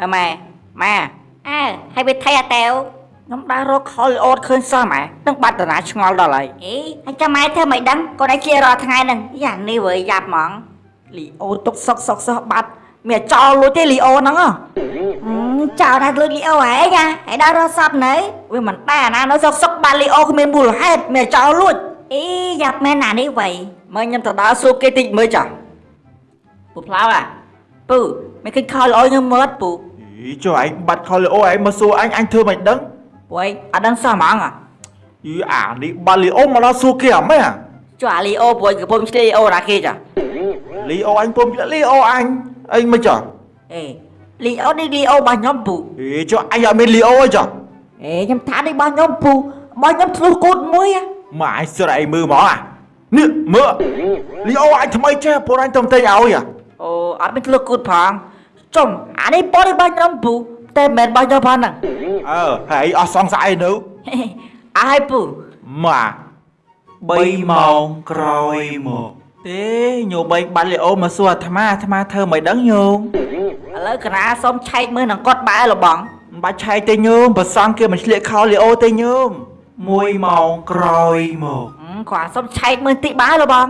អើម៉ែម៉ែអើហើយវាថៃអាតេវខ្ញុំដើររកខលអូតឃើញសោះម៉ែនឹងបាត់តារាឆ្ងល់ដល់ហើយអេហើយចាំម៉ែធ្វើមិនដឹងកូនឯងជារាល់ថ្ងៃហ្នឹងយ៉ានេះវើយយ៉ាប់ហ្មងលីអូទុកសុកសុកសោះបាត់មានចោលលួចទេលីអូហ្នឹងហ៎ចោលថាលួចលីអូហែងហ่ะហើយដល់រកសពនៅវាមិនដែរណានៅសុកសុកបាត់លីអូគ្មានមូលហេតុមានចោលលួចអេយ៉ាប់មែនណានេះវៃមើលខ្ញុំទៅដើរសួរគេតិចមើលចាស់ពូផ្លាវអា ពូមិនឃើញខលអូខ្ញុំមើលអត់ពូអីចុះឯងបាត់ខលលីអូឯងមកសួរអញអញធ្វើមិនដឹងពួកឯងអត់ដឹងសោះហ្មងហ៎យីអានេះបាត់លីអូមកដល់សួរគេអមែនចុះអាលីអូពួកឯងកំពុងឆ្លីអូណាគេចាលីអូអញពុំលីអូអញអីមិនចុះអេលីអូនេះលីអូរបស់ខ្ញុំពូអីចុះអញអត់មានលីអូអីចុះអេខ្ញុំថានេះរបស់ខ្ញុំពូរបស់ខ្ញុំធ្លុះគូតមួយហ៎មកអញស្រែកមើលមកអានេះមើលលីអូអញថ្មីចេះពួកអញទៅតែងឲ្យអា អូអត់មានធ្លុះគូតផងចុំអានេះពណ៌របស់ខ្ញុំពូតែមិនមែនរបស់ខ្ញុំផងហ្នឹងអើហើយអស់សង្ស័យនៅអើហើយពូមក3ម៉ោងក្រោយមកទេញោមបែងបាត់លីអូមកសួរអាត្មាអាត្មាធ្វើមិនដឹងញោមឥឡូវកណាសុំឆែកមើលនឹងគាត់បែរលបងមិនបាច់ឆែកទេញោមប្រសងគេមិនឆ្លៀកខោលីអូទេញោម1ម៉ោងក្រោយមកអឺគាត់សុំឆែកមើលតិចបែរលបង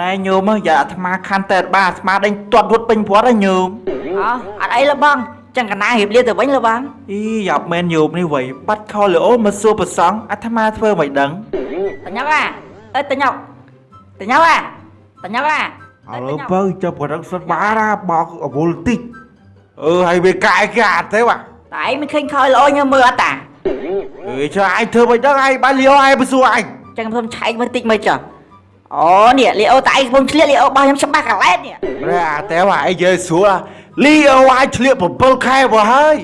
ណែញោមយ៉ាអាត្មាខាន់តែបាទអាត្មាដេញទាត់វត់ពេញព្រាត់ហើយញោមអូអត់អីលបងចឹងកណារៀបលាទៅវិញលបងអីយ៉ាប់មែនញោមនេះវៃបាត់ខោលីអូមកសួរប្រសងអាត្មាធ្វើមិនដឹងតញ៉ុកអាអើតញ៉ុកតញ៉ុកអាតញ៉ុកអាអើបើចុះប្រឹកសុតបារាបោកអវុលតិចអឺហើយវាកាយកាទេបាទតែឯងមិនឃើញខលល្អខ្ញុំមើលអត់តាអើចុះឯងធ្វើមិនដឹងឯងបានលីអូឯងមកសួរឯងចឹងខ្ញុំឆែកមើលតិចមើលចុះ អូនេះលីអូតែឯងកំពុងឆ្លៀកលីអូរបស់ខ្ញុំច្បាស់កឡែតនេះរ៉ាតែว่าឯងយើស្រួលលីអូអាចឆ្លៀក7ខែមកហើយ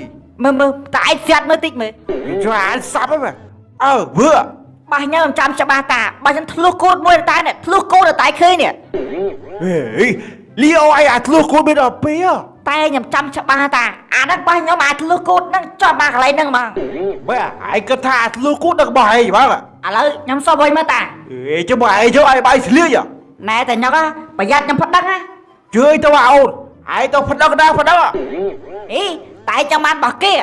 មើលមើលតែឯងស្ាត់មើលតិចមើលចុះអានសាប់ហ្នឹងអើវើរបស់ខ្ញុំចាំច្បាស់តារបស់ខ្ញុំធ្លុះគូតមួយតែនេះធ្លុះគូតតែឃើញនេះហេលីអូឯងអាចធ្លុះគួរមានដល់ពីតែខ្ញុំចាំច្បាស់តាអាហ្នឹងរបស់ខ្ញុំអាចធ្លុះគូតហ្នឹងចប់មកកន្លែងហ្នឹងហ្មង បើឯងគិតថាធ្លុះគួរដឹករបស់ឯងបាទឥឡូវខ្ញុំសុំវិញមើលតាអេចុះបើឯងយកឯងបាយស្លៀកណែតែញ៉ុកប្រយ័ត្នខ្ញុំផឹកដឹងណាជឿទៅអូនឯងទៅផឹកដឹកដែរផឹកដឹកអីតែឯងចាំបានរបស់គេ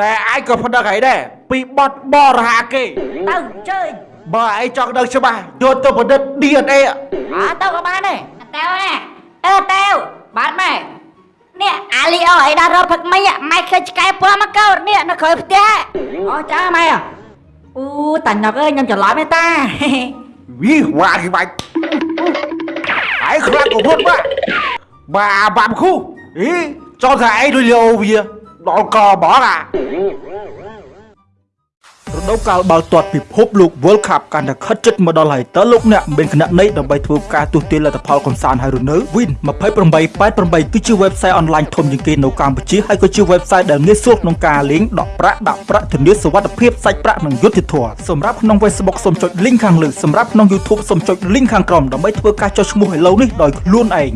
តែឯងក៏ផឹកដឹកឯងដែរពីបត់បរហាគេទៅជើញបើឯងចង់ដឹងច្បាស់យកទៅប្រឌិត DNA អើទៅក៏បានដែរតើណាអើតើបានម៉ែ នេះអាលីអូឲ្យដល់រកផឹកមិញម៉ែឃើញឆ្កែពណ៌មកកោតនេះនៅក្រោយផ្ទះអូចាម៉ែអូតាញ៉ុកអើយខ្ញុំច្រឡំទេតាវីវ៉ាគេបាច់ឯងខ្លាំងក៏ពុតបាទបាបាំគូអីចង់ថាឯងដូចលីអូវាដល់កបងអារ ដូវកាលបាល់ទាត់ពិភពលោក World Cup កាន់តែខិតជិតមកដល់ហើយតើលោកអ្នកមានគណនីដើម្បីធ្វើការទស្សទាយលទ្ធផលកំសាន្តហើយឬនៅ Win 2888គឺជា website online ធំជាងគេនៅកម្ពុជាហើយក៏ជា website ដែលងាយស្រួលក្នុងការលេងដកប្រាក់ដាក់ប្រាក់ធានាសុវត្ថិភាពសាច់ប្រាក់និងយុត្តិធម៌សម្រាប់ក្នុង Facebook សូមចុច link ខាងលើសម្រាប់ក្នុង YouTube សូមចុច link ខាងក្រោមដើម្បីធ្វើការចុះឈ្មោះឥឡូវនេះដោយខ្លួនឯង